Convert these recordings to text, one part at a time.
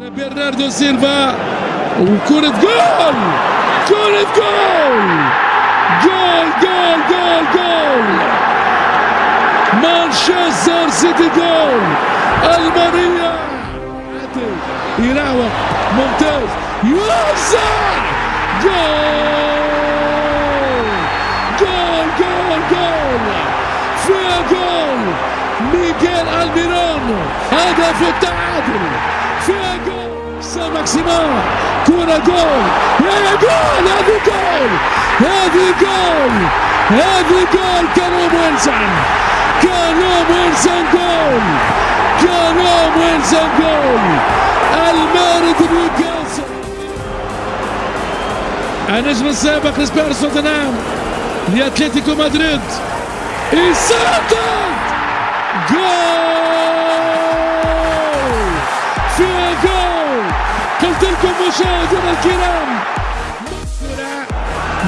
برناردو سيلفا وكرة جول كرة جول جول جول جول جول مانشستر سيتي جول ألمانيا يراوغ ممتاز يوزع جول جول جول جول فيها جول ميغيل ألميرون هدف التعادل فيها جول سان ماكسيمان كرة جول يا جول هذه جول هذه جول هذه جول كالوم ويلسون كالوم ويلسون جول كالوم ويلسون جول المارد نيوكاسل النجم السابق لسبيرس توتنهام لاتلتيكو مدريد يسدد جول قلت لكم مشاهدينا الكرام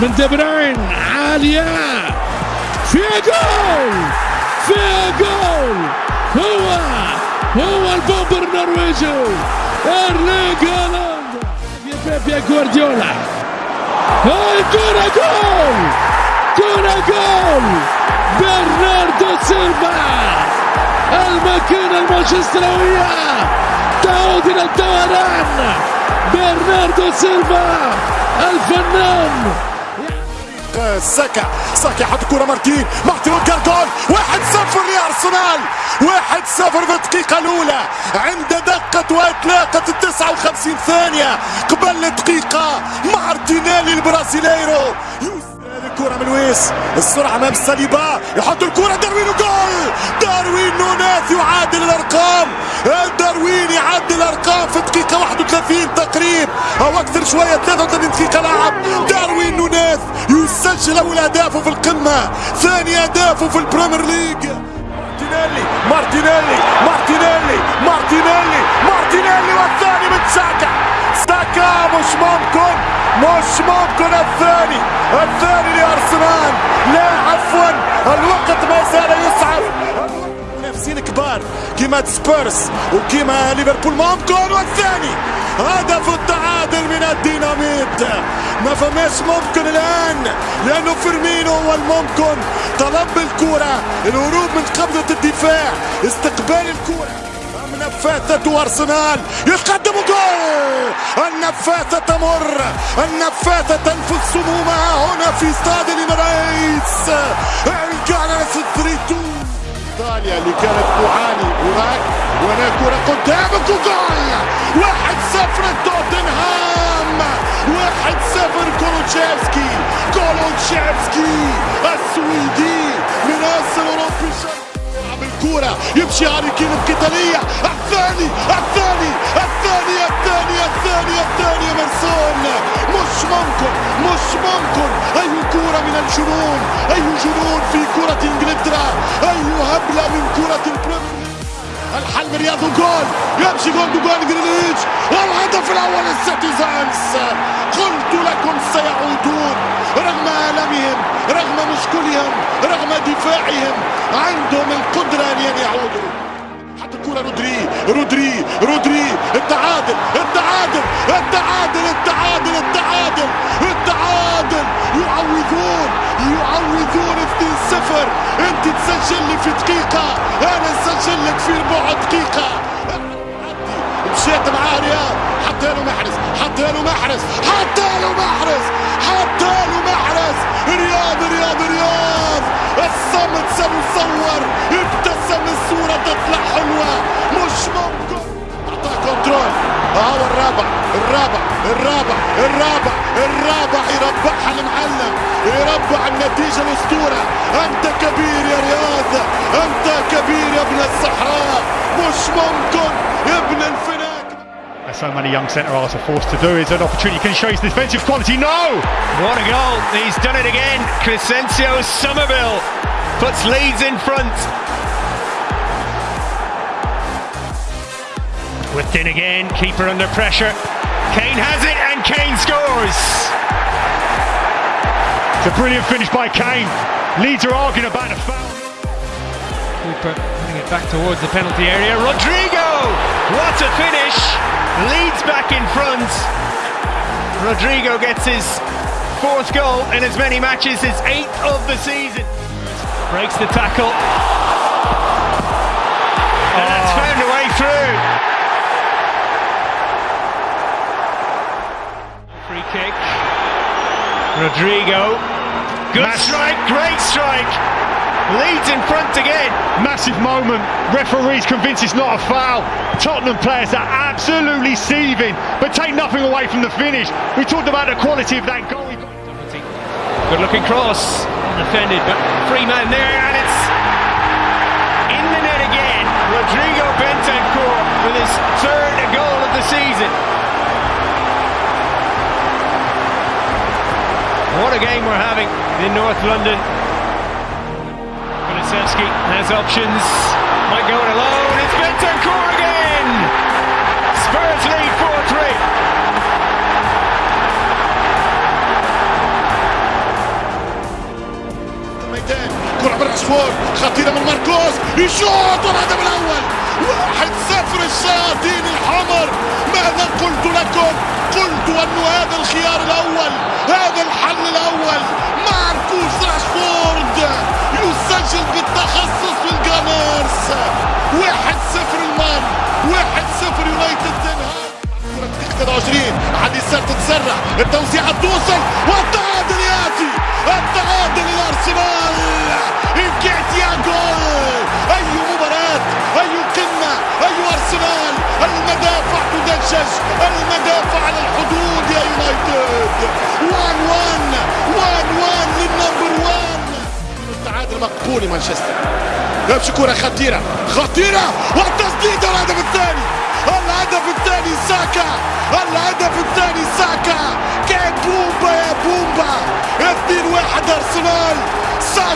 من دي بروين عالية. فيها جول! فيها جول! هو هو ال bomber النرويجي. ارلينج هالاند. بيبي جوارديولا. هاي كرة جول! كرة جول! برناردو سيلفا. الماكينة المانشستراوية تعود إلى الدوران. برناردو سيلفا الفنان. ساكا ساكا حط كرة مارتين مارتين وقال جول واحد صفر لأرسنال واحد صفر في الدقيقة الأولى عند دقة وإطلاقة التسعة وخمسين ثانية قبل الدقيقة مارتينيلي البرازيليرو. الكرة من لويس السرعة أمام ساليبا. يحط الكرة. داروين جول! داروين نوناس يعادل الأرقام. داروين يعدل الأرقام في دقيقة 31 تقريب. أو أكثر شوية 33 دقيقة لعب. داروين نوناس يسجل أول أهدافه في القمة. ثاني أهدافه في البريمير ليج. مارتينيلي مارتينيلي مارتينيلي مارتينيلي مارتينيلي والثاني من ساكا مش ممكن مش ممكن الثاني الثاني لأرسنال. لا عفوا الوقت ما زال يصعب منافسين كبار كيما سبيرس وكيما ليفربول ممكن والثاني هدف التعادل من الديناميت. ما فماش ممكن الآن لأنه فيرمينو هو الممكن. طلب الكرة الهروب من قبضة الدفاع استقبال الكرة. النفاثة أرسنال يتقدم جول! النفاثة تمر! النفاثة تنفذ سمومها هنا في استاد الإماريتس كانت 3 إيطاليا اللي كانت تعاني هناك وهنا كرة قدامك جول واحد صفر توتنهام! واحد صفر كولوتشيفسكي! كولوتشيفسكي السويدي! الكرة يمشي هاري كين القتالية الثاني الثاني الثاني الثاني الثاني الثاني مرسون. مش ممكن مش ممكن. أي كرة من الجنون أي جنون في كرة إنجلترا. أي هبلة من كرة البريمير الحل رياض جول يمشي جول جول جريليتش والهدف الأول للسيتيزنز. قلت لكم سيعودون. رغم المهم رغم مشكلهم رغم دفاعهم. عندهم رودري رودري التعادل التعادل التعادل التعادل التعادل التعادل. يعوضون يعوضون 2-0 انت تسجل لي في دقيقة. أنا أسجل لك في ربع دقيقة. مشيت معاه رياض حتى له محرز حتى له محرز حتى له محرز حتى له محرز. رياض رياض رياض. الصمت الرابع يربحها المعلم يربع النتيجة الأسطورة أنت كبير يا رياض أنت كبير يا ابن الصحراء مش ممكن يا ابن الفناك As so many young centre halves are forced to do is an opportunity can show his defensive quality. No! What a goal! He's done it again. Crescencio Somerville puts Leeds in front. Whipped in again, keeper under pressure. Kane has it and Kane scores! It's a brilliant finish by Kane. Leeds are arguing about a foul. Cooper putting it back towards the penalty area. Rodrigo What a finish! Leeds back in front. Rodrigo gets his fourth goal in as many matches as eighth of the season. Breaks the tackle. Rodrigo. Good Mass strike, great strike. Leeds in front again. Massive moment. Referees convinced it's not a foul. Tottenham players are absolutely seething, but take nothing away from the finish. We talked about the quality of that goal. Good looking cross. Defended, but free man there, and it's in the net again. Rodrigo Bentancur we're having in North London. Kulusevski has options. Might go it alone. It's Bentancur again. Spurs lead 4-3. كرة من راشفورد خطيرة من ماركوس يشوط والهدف الأول واحد صفر الشياطين التوزيعة توصل والتعادل ياتي التعادل للارسنال انكيتيا جول! أي مباراة! أي قمة! أي أرسنال! المدافع تدشش! المدافع على الحدود يا يونايتد! 1 1 1 1 لل number 1 التعادل مقبول مانشستر. يمشي كرة خطيرة. خطيرة! والتسديد الهدف الثاني! الهدف الثاني ساكا!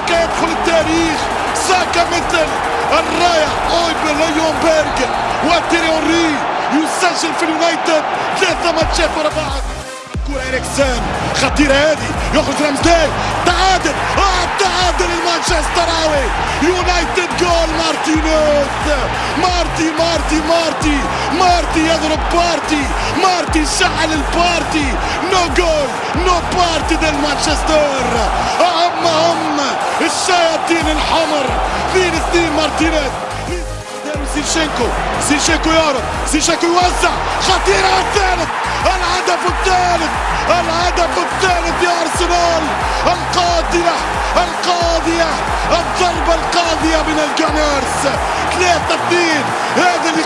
ساكا يدخل التاريخ ساكا مثل الراية اويبل ليونبرغ وتيري اونري يسجل في اليونايتد ثلاثة ماتشات ورا بعض. كرة إريكسن خطيرة هذه يخرج رمزداي تعادل. آه تعادل المانشستراوي يونايتد جول. مارتينيز مارتي مارتي مارتي. مارتي يضرب بارتي. مارتي شعل ال party. no goal no party ديال مانشستر هم هم الشياطين الحمر فين ستيف مارتينيز؟ زينشينكو زينشينكو يهرب زينشينكو يوزع خطيرة الثالث الهدف الثالث الهدف الثالث يا أرسنال القاضية القاضية الضربة القاضية من الجانرز 3 2 هذا اللي